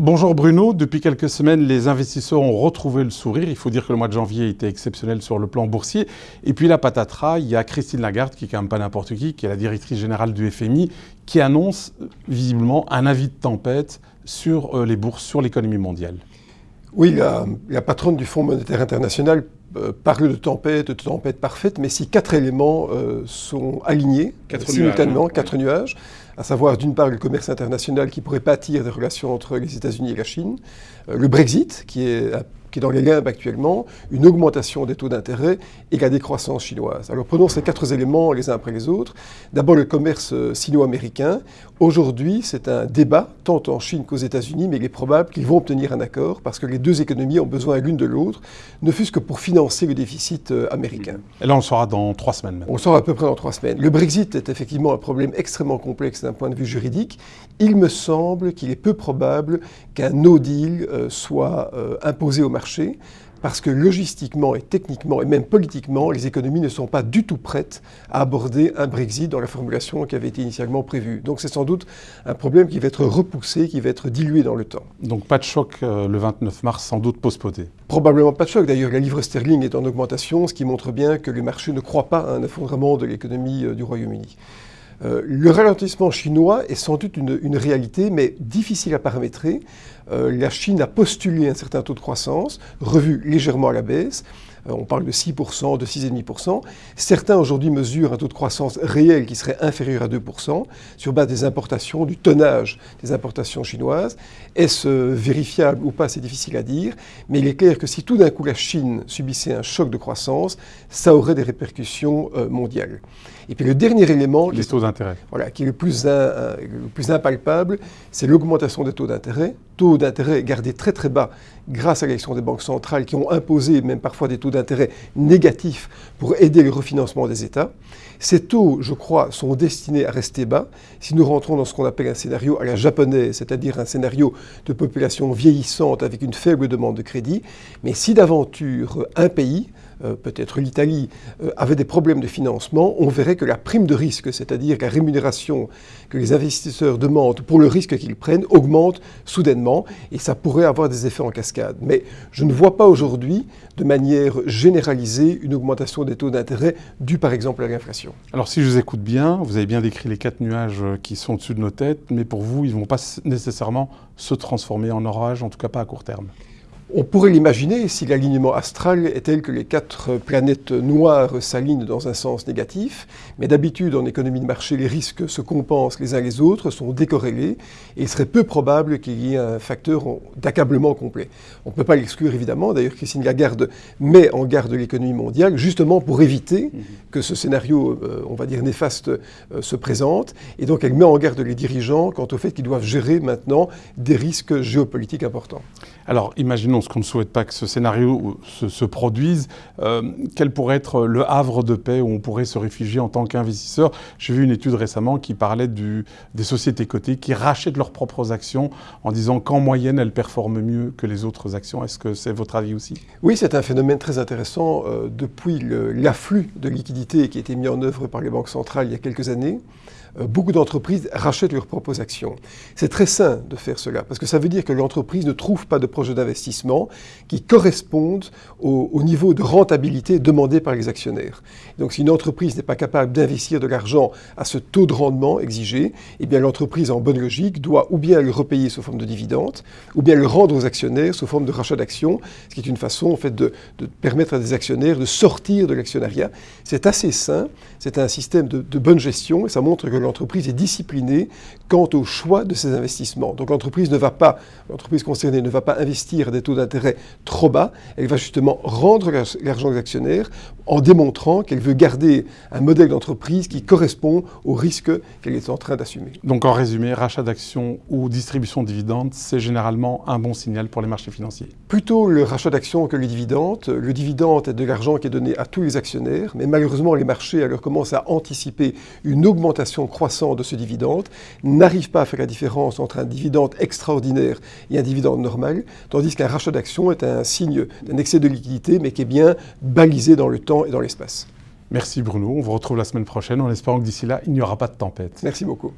Bonjour Bruno, depuis quelques semaines, les investisseurs ont retrouvé le sourire. Il faut dire que le mois de janvier était exceptionnel sur le plan boursier. Et puis la patatras, il y a Christine Lagarde, qui est quand même pas n'importe qui, qui est la directrice générale du FMI, qui annonce visiblement un avis de tempête sur euh, les bourses, sur l'économie mondiale. Oui, la, patronne du Fonds monétaire international euh, parle de tempête, de tempête parfaite, mais si quatre éléments euh, sont alignés simultanément, hein. quatre nuages, à savoir d'une part le commerce international qui pourrait pâtir des relations entre les États-Unis et la Chine, euh, le Brexit qui est qui est dans les limbes actuellement, une augmentation des taux d'intérêt et la décroissance chinoise. Alors prenons ces quatre éléments les uns après les autres. D'abord le commerce euh, sino-américain. Aujourd'hui, c'est un débat, tant en Chine qu'aux États-Unis, mais il est probable qu'ils vont obtenir un accord parce que les deux économies ont besoin l'une de l'autre, ne fût-ce que pour financer le déficit euh, américain. Et là, on le saura dans trois semaines. On le saura à peu près dans trois semaines. Le Brexit est effectivement un problème extrêmement complexe d'un point de vue juridique. Il me semble qu'il est peu probable qu'un no deal euh, soit imposé au marché parce que logistiquement et techniquement et même politiquement, les économies ne sont pas du tout prêtes à aborder un Brexit dans la formulation qui avait été initialement prévue. Donc c'est sans doute un problème qui va être repoussé, qui va être dilué dans le temps. Donc pas de choc euh, le 29 mars, sans doute postposé Probablement pas de choc. D'ailleurs, la livre sterling est en augmentation, ce qui montre bien que le marché ne croit pas à un effondrement de l'économie euh, du Royaume-Uni. Euh, le ralentissement chinois est sans doute une, réalité, mais difficile à paramétrer. Euh, la Chine a postulé un certain taux de croissance, revu légèrement à la baisse. Euh, on parle de 6%, de 6,5%. Certains aujourd'hui mesurent un taux de croissance réel qui serait inférieur à 2% sur base des importations, du tonnage des importations chinoises. Est-ce vérifiable ou pas, c'est difficile à dire, mais il est clair que si tout d'un coup la Chine subissait un choc de croissance, ça aurait des répercussions mondiales. Et puis le dernier élément... Les taux d'intérêt. Voilà, qui est le plus, le plus impalpable, c'est l'augmentation des taux d'intérêt. Taux d'intérêt gardés très très bas grâce à l'élection des banques centrales qui ont imposé même parfois des taux d'intérêt négatifs pour aider le refinancement des États. Ces taux, je crois, sont destinés à rester bas si nous rentrons dans ce qu'on appelle un scénario à la japonaise, c'est-à-dire un scénario de population vieillissante avec une faible demande de crédit. Mais si d'aventure un pays, euh, peut-être l'Italie, euh, avait des problèmes de financement, on verrait que la prime de risque, c'est-à-dire la rémunération que les investisseurs demandent pour le risque qu'ils prennent, augmente soudainement et ça pourrait avoir des effets en cascade. Mais je ne vois pas aujourd'hui, de manière généralisée, une augmentation des taux d'intérêt due par exemple à l'inflation. Alors si je vous écoute bien, vous avez bien décrit les quatre nuages qui sont au-dessus de nos têtes, mais pour vous, ils ne vont pas nécessairement se transformer en orage, en tout cas pas à court terme. On pourrait l'imaginer si l'alignement astral est tel que les quatre planètes noires s'alignent dans un sens négatif, mais d'habitude en économie de marché, les risques se compensent les uns les autres, sont décorrélés, et il serait peu probable qu'il y ait un facteur d'accablement complet. On ne peut pas l'exclure évidemment, d'ailleurs Christine Lagarde met en garde l'économie mondiale justement pour éviter mhm. que ce scénario, euh, on va dire néfaste, euh, se présente, et donc elle met en garde les dirigeants quant au fait qu'ils doivent gérer maintenant des risques géopolitiques importants. Alors imaginons ce qu'on ne souhaite pas que ce scénario se, produise, euh, quel pourrait être le havre de paix où on pourrait se réfugier en tant qu'investisseur J'ai vu une étude récemment qui parlait des sociétés cotées qui rachètent leurs propres actions en disant qu'en moyenne, elles performent mieux que les autres actions. Est-ce que c'est votre avis aussi? Oui, c'est un phénomène très intéressant. Euh, depuis l'afflux de liquidités qui a été mis en œuvre par les banques centrales il y a quelques années, beaucoup d'entreprises rachètent leurs propres actions. C'est très sain de faire cela, parce que ça veut dire que l'entreprise ne trouve pas de projet d'investissement qui correspondent au, niveau de rentabilité demandé par les actionnaires. Donc si une entreprise n'est pas capable d'investir de l'argent à ce taux de rendement exigé, eh bien l'entreprise en bonne logique doit ou bien le repayer sous forme de dividendes, ou bien le rendre aux actionnaires sous forme de rachat d'actions, ce qui est une façon en fait de, permettre à des actionnaires de sortir de l'actionnariat. C'est assez sain, c'est un système de, de bonne gestion, et ça montre que l'entreprise est disciplinée quant au choix de ses investissements. Donc l'entreprise ne va pas, l'entreprise concernée ne va pas investir à des taux d'intérêt trop bas, elle va justement rendre l'argent aux actionnaires en démontrant qu'elle veut garder un modèle d'entreprise qui correspond au risque qu'elle est en train d'assumer. Donc en résumé, rachat d'actions ou distribution de dividendes, c'est généralement un bon signal pour les marchés financiers Plutôt le rachat d'actions que les dividendes. Le dividende est de l'argent qui est donné à tous les actionnaires, mais malheureusement les marchés alors commencent à anticiper une augmentation croissante de ce dividende, n'arrivent pas à faire la différence entre un dividende extraordinaire et un dividende normal, tandis qu'un rachat d'actions est un signe d'un excès de liquidité, mais qui est bien balisé dans le temps et dans l'espace. Merci Bruno, on vous retrouve la semaine prochaine en espérant que d'ici là, il n'y aura pas de tempête. Merci beaucoup.